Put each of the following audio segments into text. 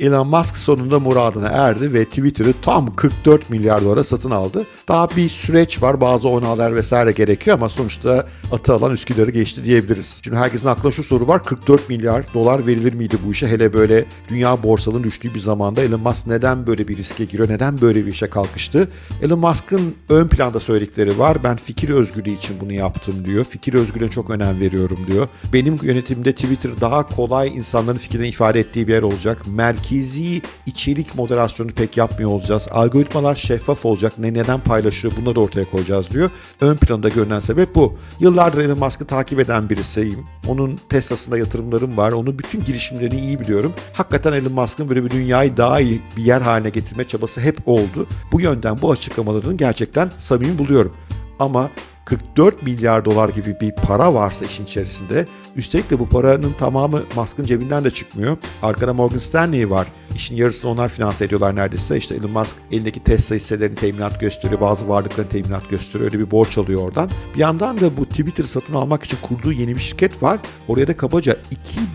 Elon Musk sonunda muradına erdi ve Twitter'ı tam 44 milyar dolara satın aldı. Daha bir süreç var, bazı onaylar vesaire gerekiyor ama sonuçta atı alan Üsküdar'ı geçti diyebiliriz. Şimdi herkesin aklına şu soru var, 44 milyar dolar verilir miydi bu işe? Hele böyle dünya borsalarının düştüğü bir zamanda Elon Musk neden böyle bir riske giriyor, neden böyle bir işe kalkıştı? Elon Musk'ın ön planda söyledikleri var, ben fikir özgürlüğü için bunu yaptım diyor. Fikir özgürlüğüne çok önem veriyorum diyor. Benim yönetimde Twitter daha kolay insanların fikrini ifade ettiği bir yer olacak. Merkezi içerik moderasyonu pek yapmıyor olacağız. Algoritmalar şeffaf olacak. Ne neden paylaşıyor bunları ortaya koyacağız diyor. Ön planda görünen sebep bu. Yıllardır Elon Musk'ı takip eden birisiyim. Onun Tesla'sında yatırımlarım var. Onun bütün girişimlerini iyi biliyorum. Hakikaten Elon Musk'ın böyle bir dünyayı daha iyi bir yer haline getirme çabası hep oldu. Bu yönden bu açıklamalarını gerçekten samimi buluyorum. Ama 44 milyar dolar gibi bir para varsa işin içerisinde, üstelik de bu paranın tamamı Musk'ın cebinden de çıkmıyor. Arkada Morgan Stanley var. İşin yarısını onlar finanse ediyorlar neredeyse. İşte Elon Musk elindeki Tesla hisselerini teminat gösteriyor, bazı varlıklarını teminat gösteriyor. Öyle bir borç alıyor oradan. Bir yandan da bu Twitter satın almak için kurduğu yeni bir şirket var. Oraya da kabaca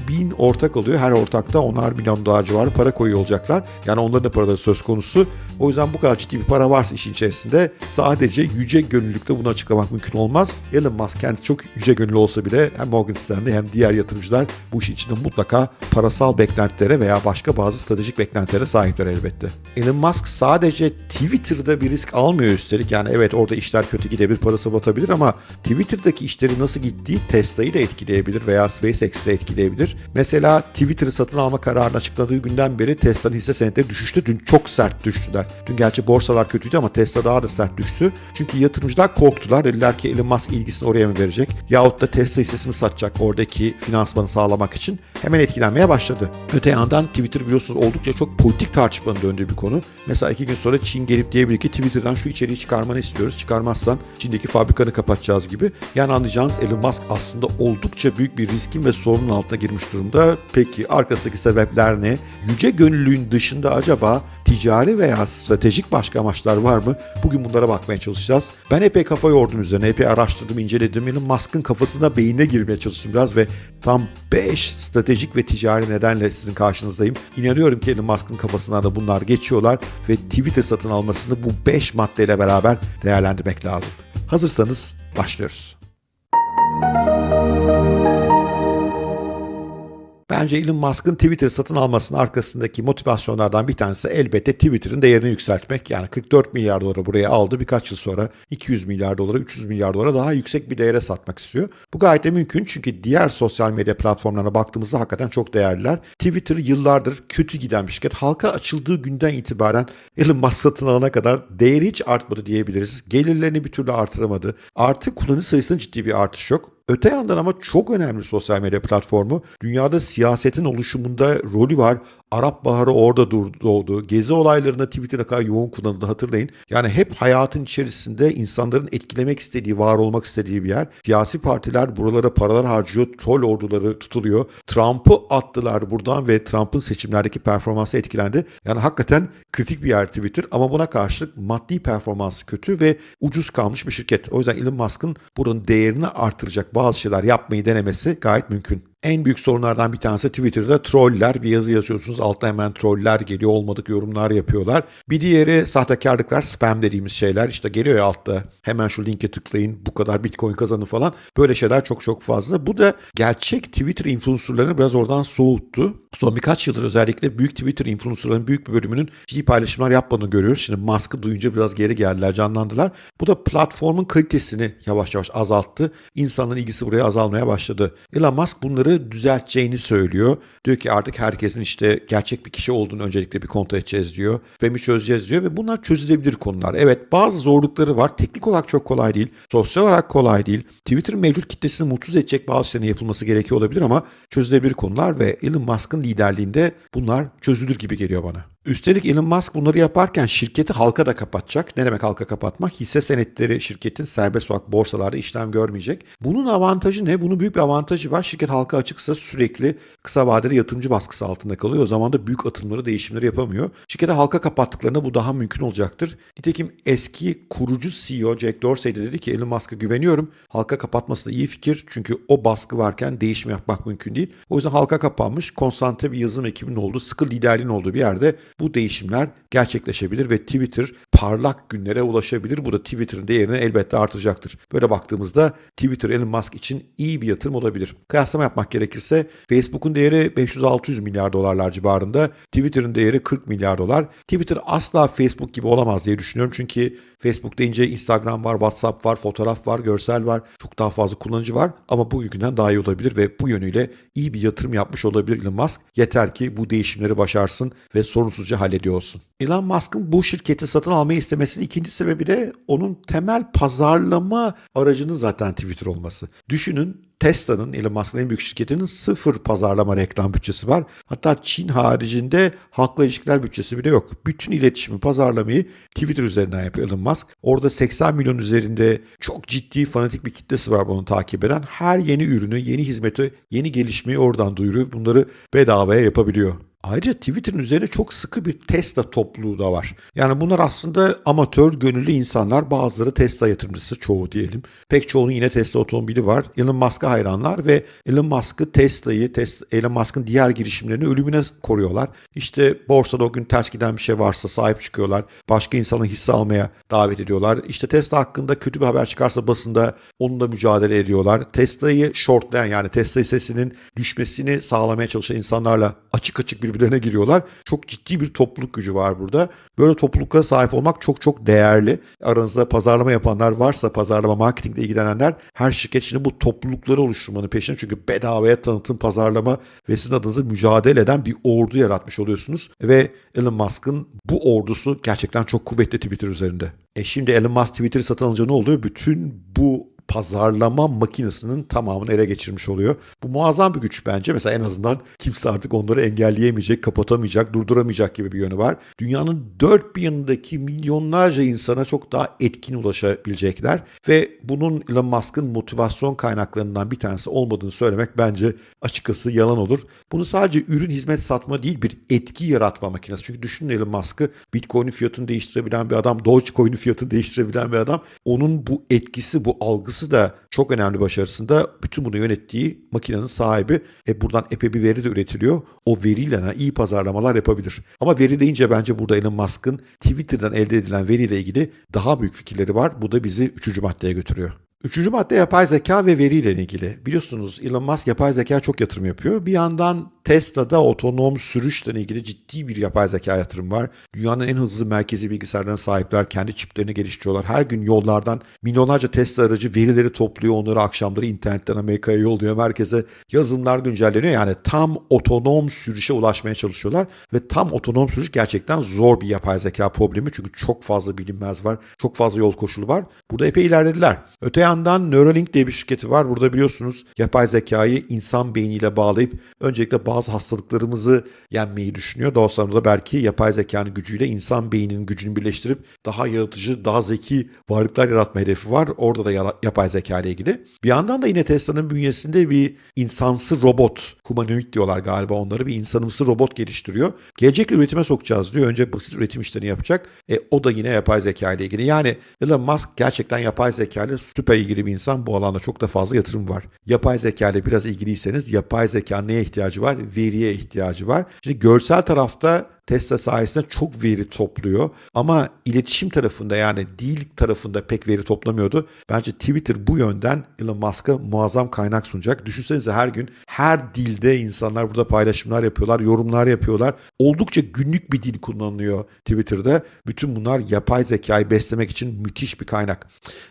2000 ortak alıyor. Her ortakta onar milyon dolar civarı para koyuyor olacaklar. Yani onların da paraları söz konusu. O yüzden bu kadar ciddi bir para varsa işin içerisinde sadece yüce gönüllülükle bunu açıklamak mümkün olmaz. Elon Musk kendisi çok yüce gönüllü olsa bile hem Morgan Stanley hem diğer yatırımcılar bu işin içinde mutlaka parasal beklentilere veya başka bazı stratejik beklentilere sahipler elbette. Elon Musk sadece Twitter'da bir risk almıyor üstelik. Yani evet orada işler kötü gidebilir, parası batabilir ama Twitter'daki işleri nasıl gittiği Tesla'yı da etkileyebilir veya SpaceX'i de etkileyebilir. Mesela Twitter'ı satın alma kararını açıkladığı günden beri Tesla'nın hisse senetleri düşüştü. Dün çok sert düştüler. Dün gerçi borsalar kötüydü ama Tesla daha da sert düştü. Çünkü yatırımcılar korktular. Dediler ki Elon Musk ilgisini oraya mı verecek? Yahut da Tesla hissesini satacak oradaki finansmanı sağlamak için. Hemen etkilenmeye başladı. Öte yandan Twitter biliyorsunuz oldukça çok politik tartışmanın döndüğü bir konu. Mesela iki gün sonra Çin gelip diyebilir ki Twitter'dan şu içeriği çıkarmanı istiyoruz. Çıkarmazsan Çin'deki fabrikanı kapatacağız gibi. Yani anlayacağınız Elon Musk aslında oldukça büyük bir riskin ve sorunun altına girmiş durumda. Peki arkasındaki sebepler ne? Yüce gönüllülüğün dışında acaba ticari veya stratejik başka amaçlar var mı? Bugün bunlara bakmaya çalışacağız. Ben epey kafa yordum üzerine, epey araştırdım, inceledim. Elon Musk'ın kafasına, beynine girmeye çalıştım biraz ve tam 5 stratejik ve ticari nedenle sizin karşınızdayım. İnanıyorum ki Elon Musk'ın kafasına da bunlar geçiyorlar ve Twitter satın almasını bu 5 maddeyle beraber değerlendirmek lazım. Hazırsanız başlıyoruz. Bence Elon Musk'ın Twitter satın almasının arkasındaki motivasyonlardan bir tanesi elbette Twitter'ın değerini yükseltmek. Yani 44 milyar dolara buraya aldı. Birkaç yıl sonra 200 milyar dolara, 300 milyar dolara daha yüksek bir değere satmak istiyor. Bu gayet de mümkün çünkü diğer sosyal medya platformlarına baktığımızda hakikaten çok değerliler. Twitter yıllardır kötü giden bir şirket. Halka açıldığı günden itibaren Elon Musk satın alana kadar değeri hiç artmadı diyebiliriz. Gelirlerini bir türlü artıramadı. Artık kullanıcı sayısında ciddi bir artış yok. Öte yandan ama çok önemli sosyal medya platformu. Dünyada siyasetin oluşumunda rolü var. Arap Baharı orada doğdu. Gezi olaylarında Twitter'da kadar yoğun kullanıldı hatırlayın. Yani hep hayatın içerisinde insanların etkilemek istediği, var olmak istediği bir yer. Siyasi partiler buralara paralar harcıyor. Troll orduları tutuluyor. Trump'ı attılar buradan ve Trump'ın seçimlerdeki performansı etkilendi. Yani hakikaten kritik bir yer Twitter ama buna karşılık maddi performansı kötü ve ucuz kalmış bir şirket. O yüzden Elon Musk'ın buranın değerini artıracak bazı şeyler yapmayı denemesi gayet mümkün. En büyük sorunlardan bir tanesi Twitter'da troller. Bir yazı yazıyorsunuz altta hemen troller geliyor olmadık yorumlar yapıyorlar. Bir diğeri sahtekarlıklar spam dediğimiz şeyler. İşte geliyor ya altta hemen şu linke tıklayın bu kadar bitcoin kazanın falan. Böyle şeyler çok çok fazla. Bu da gerçek Twitter influencerlarını biraz oradan soğuttu. Son birkaç yıldır özellikle büyük Twitter influencerların büyük bir bölümünün ciddi paylaşımlar yapmadığını görüyoruz. Şimdi Musk'ı duyunca biraz geri geldiler, canlandılar. Bu da platformun kalitesini yavaş yavaş azalttı. İnsanların ilgisi buraya azalmaya başladı. Elon Musk bunları düzelteceğini söylüyor. Diyor ki artık herkesin işte gerçek bir kişi olduğunu öncelikle bir kontrol edeceğiz diyor. Ve çözeceğiz diyor ve bunlar çözülebilir konular. Evet bazı zorlukları var. Teknik olarak çok kolay değil. Sosyal olarak kolay değil. Twitter'ın mevcut kitlesini mutsuz edecek bazı şeylerin yapılması gerekiyor olabilir ama çözülebilir konular ve Elon Musk'ın liderliğinde bunlar çözülür gibi geliyor bana. Üstelik Elon Musk bunları yaparken şirketi halka da kapatacak. Ne demek halka kapatmak? Hisse senetleri şirketin serbest olarak borsalarda işlem görmeyecek. Bunun avantajı ne? Bunun büyük bir avantajı var. Şirket halka açıksa sürekli kısa vadeli yatırımcı baskısı altında kalıyor. O zaman da büyük atımları, değişimleri yapamıyor. Şirketi halka kapattıklarında bu daha mümkün olacaktır. Nitekim eski kurucu CEO Jack Dorsey de dedi ki Elon Musk'a güveniyorum. Halka kapatması da iyi fikir. Çünkü o baskı varken değişim yapmak mümkün değil. O yüzden halka kapanmış, konsantre bir yazılım ekibinin olduğu, sıkı liderliğin olduğu bir yerde bu değişimler gerçekleşebilir ve Twitter parlak günlere ulaşabilir. Bu da Twitter'ın değerini elbette artacaktır. Böyle baktığımızda Twitter Elon Musk için iyi bir yatırım olabilir. Kıyaslama yapmak gerekirse Facebook'un değeri 500-600 milyar dolarlar civarında. Twitter'ın değeri 40 milyar dolar. Twitter asla Facebook gibi olamaz diye düşünüyorum. Çünkü Facebook deyince Instagram var, WhatsApp var, fotoğraf var, görsel var. Çok daha fazla kullanıcı var ama bugünkünden daha iyi olabilir ve bu yönüyle iyi bir yatırım yapmış olabilir Elon Musk. Yeter ki bu değişimleri başarsın ve sorunsuzca hallediyor olsun. Elon Musk'ın bu şirketi satın almayı istemesinin ikinci sebebi de onun temel pazarlama aracının zaten Twitter olması. Düşünün Tesla'nın, Elon Musk'ın en büyük şirketinin sıfır pazarlama reklam bütçesi var. Hatta Çin haricinde halkla ilişkiler bütçesi bile yok. Bütün iletişimi, pazarlamayı Twitter üzerinden yapıyor Elon Musk. Orada 80 milyon üzerinde çok ciddi fanatik bir kitlesi var bunu takip eden. Her yeni ürünü, yeni hizmeti, yeni gelişmeyi oradan duyuruyor. Bunları bedavaya yapabiliyor. Ayrıca Twitter'ın üzerine çok sıkı bir Tesla topluluğu da var. Yani bunlar aslında amatör, gönüllü insanlar. Bazıları Tesla yatırımcısı, çoğu diyelim. Pek çoğunun yine Tesla otomobili var. Elon Musk'a hayranlar ve Elon Musk'ı, Tesla'yı, Tesla, Elon Musk'ın diğer girişimlerini ölümüne koruyorlar. İşte borsada o gün ters giden bir şey varsa sahip çıkıyorlar. Başka insanın hisse almaya davet ediyorlar. İşte Tesla hakkında kötü bir haber çıkarsa basında onunla mücadele ediyorlar. Tesla'yı shortlayan yani Tesla hissesinin düşmesini sağlamaya çalışan insanlarla açık açık bir birbirlerine giriyorlar. Çok ciddi bir topluluk gücü var burada. Böyle topluluklara sahip olmak çok çok değerli. Aranızda pazarlama yapanlar varsa, pazarlama, marketingle ilgilenenler her şirket şimdi bu toplulukları oluşturmanın peşinde. Çünkü bedavaya tanıtım, pazarlama ve sizin adınıza mücadele eden bir ordu yaratmış oluyorsunuz. Ve Elon Musk'ın bu ordusu gerçekten çok kuvvetli Twitter üzerinde. E şimdi Elon Musk Twitter'ı satın alınca ne oluyor? Bütün bu pazarlama makinesinin tamamını ele geçirmiş oluyor. Bu muazzam bir güç bence. Mesela en azından kimse artık onları engelleyemeyecek, kapatamayacak, durduramayacak gibi bir yönü var. Dünyanın dört bir yanındaki milyonlarca insana çok daha etkin ulaşabilecekler ve bunun Elon Musk'ın motivasyon kaynaklarından bir tanesi olmadığını söylemek bence açıkçası yalan olur. Bunu sadece ürün hizmet satma değil bir etki yaratma makinesi. Çünkü düşünün Elon Musk'ı Bitcoin'in fiyatını değiştirebilen bir adam, Dogecoin'in fiyatını değiştirebilen bir adam. Onun bu etkisi, bu algısı başarısı da çok önemli başarısında bütün bunu yönettiği makinenin sahibi. E buradan epey bir veri de üretiliyor. O veriyle iyi pazarlamalar yapabilir. Ama veri deyince bence burada Elon Musk'ın Twitter'dan elde edilen veriyle ilgili daha büyük fikirleri var. Bu da bizi üçüncü maddeye götürüyor. Üçüncü madde yapay zeka ve veriyle ilgili. Biliyorsunuz Elon Musk yapay zeka çok yatırım yapıyor. Bir yandan Tesla'da otonom sürüşle ilgili ciddi bir yapay zeka yatırım var. Dünyanın en hızlı merkezi bilgisayarlarına sahipler. Kendi çiplerini geliştiriyorlar. Her gün yollardan milyonlarca Tesla aracı verileri topluyor. Onları akşamları internetten Amerika'ya yolluyor. Merkeze yazılımlar güncelleniyor. Yani tam otonom sürüşe ulaşmaya çalışıyorlar. Ve tam otonom sürüş gerçekten zor bir yapay zeka problemi. Çünkü çok fazla bilinmez var. Çok fazla yol koşulu var. Burada epey ilerlediler. Öte yandan Neuralink diye bir şirketi var. Burada biliyorsunuz yapay zekayı insan beyniyle bağlayıp öncelikle bazı hastalıklarımızı yenmeyi düşünüyor. Daha sonra da belki yapay zekanın gücüyle insan beyninin gücünü birleştirip daha yaratıcı, daha zeki varlıklar yaratma hedefi var. Orada da yapay zeka ile ilgili. Bir yandan da yine Tesla'nın bünyesinde bir insansı robot, humanoid diyorlar galiba onları, bir insanımsı robot geliştiriyor. Gelecek üretime sokacağız diyor. Önce basit üretim işlerini yapacak. E, o da yine yapay zeka ile ilgili. Yani Elon Musk gerçekten yapay zeka ile süper ilgili bir insan. Bu alanda çok da fazla yatırım var. Yapay zeka ile biraz ilgiliyseniz yapay zeka neye ihtiyacı var? Veriye ihtiyacı var. Şimdi görsel tarafta Tesla sayesinde çok veri topluyor ama iletişim tarafında yani dil tarafında pek veri toplamıyordu. Bence Twitter bu yönden Elon Musk'a muazzam kaynak sunacak. Düşünsenize her gün her dilde insanlar burada paylaşımlar yapıyorlar, yorumlar yapıyorlar. Oldukça günlük bir dil kullanılıyor Twitter'da. Bütün bunlar yapay zekayı beslemek için müthiş bir kaynak.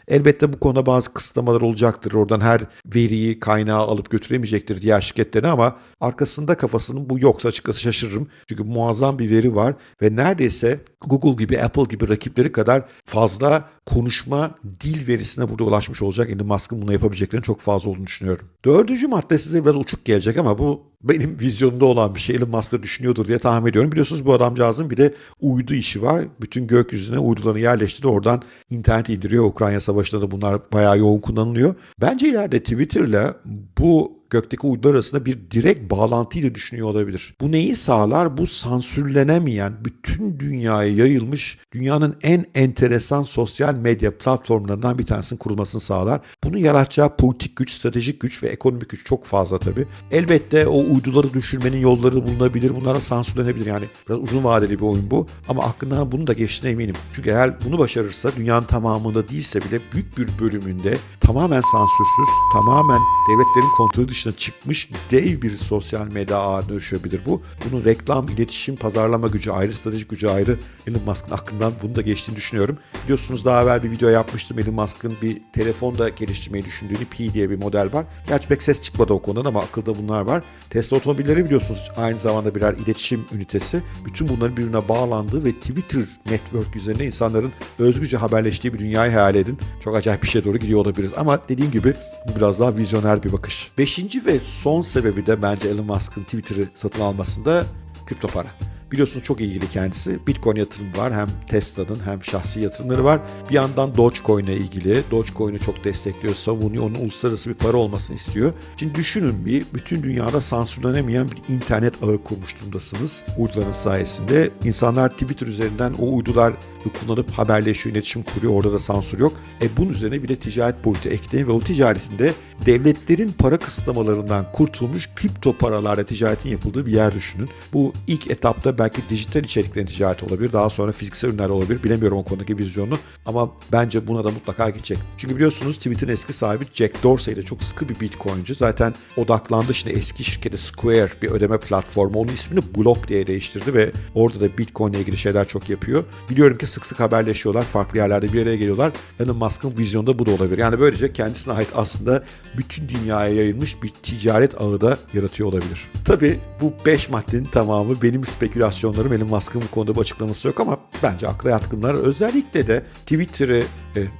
Elbette bu konuda bazı kısıtlamalar olacaktır. Oradan her veriyi, kaynağı alıp götüremeyecektir diğer şirketlerine ama arkasında kafasının bu yoksa açıkçası şaşırırım. Çünkü muazzam bir veri var ve neredeyse Google gibi, Apple gibi rakipleri kadar fazla konuşma dil verisine burada ulaşmış olacak. Elon Musk'ın bunu yapabileceklerinin çok fazla olduğunu düşünüyorum. Dördüncü madde size biraz uçuk gelecek ama bu benim vizyonumda olan bir şey. Elon Musk da düşünüyordur diye tahmin ediyorum. Biliyorsunuz bu adamcağızın bir de uydu işi var. Bütün gökyüzüne uydularını yerleştirdi. Oradan internet indiriyor. Ukrayna Savaşı'nda da bunlar bayağı yoğun kullanılıyor. Bence ileride Twitter'la bu gökteki uydular arasında bir direkt bağlantıyla düşünüyor olabilir. Bu neyi sağlar? Bu sansürlenemeyen, bütün dünyaya yayılmış, dünyanın en enteresan sosyal medya platformlarından bir tanesinin kurulmasını sağlar. Bunu yaratacağı politik güç, stratejik güç ve ekonomik güç çok fazla tabii. Elbette o uyduları düşürmenin yolları bulunabilir. Bunlara sansürlenebilir. Yani biraz uzun vadeli bir oyun bu. Ama aklından bunu da geçtiğine eminim. Çünkü eğer bunu başarırsa dünyanın tamamında değilse bile büyük bir bölümünde tamamen sansürsüz, tamamen devletlerin kontrolü dışına çıkmış dev bir sosyal medya ağına dönüşebilir bu. Bunun reklam, iletişim, pazarlama gücü ayrı, stratejik gücü ayrı. Elon Musk'ın aklından bunu da geçtiğini düşünüyorum. Biliyorsunuz daha evvel bir video yapmıştım. Elon Musk'ın bir telefonda geliştirmeyi düşündüğünü Pi diye bir model var. Gerçi pek ses çıkmadı o konudan ama akılda bunlar var. Tesla otomobilleri biliyorsunuz aynı zamanda birer iletişim ünitesi. Bütün bunların birbirine bağlandığı ve Twitter network üzerinde insanların özgürce haberleştiği bir dünyayı hayal edin. Çok acayip bir şeye doğru gidiyor olabiliriz. Ama dediğim gibi bu biraz daha vizyoner bir bakış. Beşinci ve son sebebi de bence Elon Musk'ın Twitter'ı satın almasında kripto para. Biliyorsunuz çok ilgili kendisi. Bitcoin yatırımı var. Hem Tesla'nın hem şahsi yatırımları var. Bir yandan Dogecoin ile ilgili. Dogecoin'i çok destekliyor, savunuyor. Onun uluslararası bir para olmasını istiyor. Şimdi düşünün bir bütün dünyada sansürlenemeyen bir internet ağı kurmuş durumdasınız. Uyduların sayesinde. İnsanlar Twitter üzerinden o uydular kullanıp haberleşiyor, iletişim kuruyor. Orada da sansür yok. E bunun üzerine bir de ticaret boyutu ekleyin ve o ticaretinde devletlerin para kısıtlamalarından kurtulmuş kripto paralarla ticaretin yapıldığı bir yer düşünün. Bu ilk etapta belki dijital içeriklerin ticareti olabilir. Daha sonra fiziksel ürünler olabilir. Bilemiyorum o konudaki vizyonu ama bence buna da mutlaka gidecek. Çünkü biliyorsunuz Twitter'ın eski sahibi Jack Dorsey de çok sıkı bir bitcoinci. Zaten odaklandı şimdi eski şirketi Square bir ödeme platformu. Onun ismini Block diye değiştirdi ve orada da bitcoin ile ilgili şeyler çok yapıyor. Biliyorum ki sık sık haberleşiyorlar. Farklı yerlerde bir araya geliyorlar. Elon Musk'ın vizyonda bu da olabilir. Yani böylece kendisine ait aslında bütün dünyaya yayılmış bir ticaret ağı da yaratıyor olabilir. Tabii bu 5 maddenin tamamı benim spekülasyonlarım. Elon Musk'ın bu konuda bir açıklaması yok ama bence akla yatkınlar. Özellikle de Twitter'ı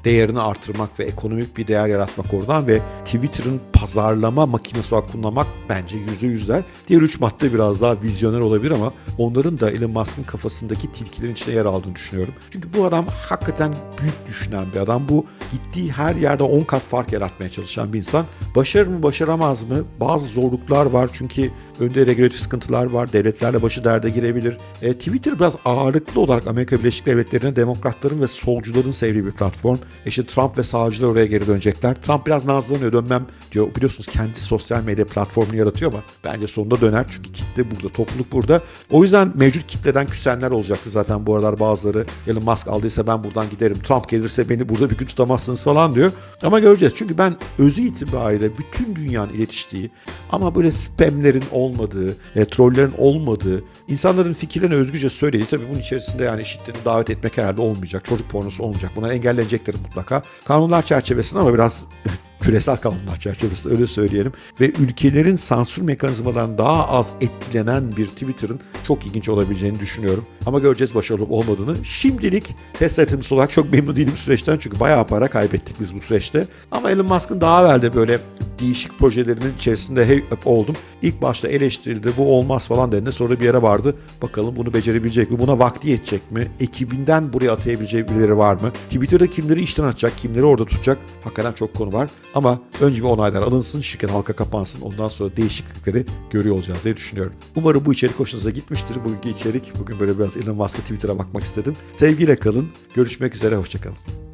değerini artırmak ve ekonomik bir değer yaratmak oradan ve Twitter'ın pazarlama makinesi olarak kullanmak bence yüzde yüzler. Diğer üç madde biraz daha vizyoner olabilir ama onların da Elon Musk'ın kafasındaki tilkilerin içine yer aldığını düşünüyorum. Çünkü bu adam hakikaten büyük düşünen bir adam. Bu gittiği her yerde 10 kat fark yaratmaya çalışan bir insan. Başarır mı başaramaz mı? Bazı zorluklar var çünkü önde regülatif sıkıntılar var. Devletlerle başı derde girebilir. E, Twitter biraz ağırlıklı olarak Amerika Birleşik Devletleri'ne demokratların ve solcuların sevdiği bir platform. E işte Trump ve sağcılar oraya geri dönecekler. Trump biraz nazlanıyor dönmem diyor. Biliyorsunuz kendi sosyal medya platformunu yaratıyor ama bence sonunda döner çünkü kitle burada, topluluk burada. O yüzden mevcut kitleden küsenler olacaktı zaten bu aralar bazıları. Elon Musk aldıysa ben buradan giderim. Trump gelirse beni burada bir gün tutamazsınız falan diyor. Ama göreceğiz. Çünkü ben özü itibariyle bütün dünyanın iletiştiği ama böyle spamlerin olmadığı, e, trollerin olmadığı, insanların fikirlerini özgürce söylediği tabii bunun içerisinde yani şiddeti davet etmek herhalde olmayacak. Çocuk pornosu olmayacak. Buna engellenecektir mutlaka. Kanunlar çerçevesinde ama biraz küresel kanunlar çerçevesinde öyle söyleyelim ve ülkelerin sansür mekanizmadan daha az etkilenen bir Twitter'ın çok ilginç olabileceğini düşünüyorum. Ama göreceğiz başarılı olmadığını. Şimdilik test yatırımcısı olarak çok memnun değilim süreçten çünkü bayağı para kaybettik biz bu süreçte. Ama Elon Musk'ın daha evvel de böyle değişik projelerinin içerisinde hep oldum. İlk başta eleştirildi bu olmaz falan dediğinde sonra bir yere vardı. Bakalım bunu becerebilecek mi? Buna vakti yetecek mi? Ekibinden buraya atayabileceği birileri var mı? Twitter'da kimleri işten atacak, kimleri orada tutacak? Hakikaten çok konu var. Ama önce bir onaylar alınsın, şirket halka kapansın. Ondan sonra değişiklikleri görüyor olacağız diye düşünüyorum. Umarım bu içerik hoşunuza gitmiştir. Bugünkü içerik. Bugün böyle biraz Elon Musk'a Twitter'a bakmak istedim. Sevgiyle kalın. Görüşmek üzere. Hoşçakalın.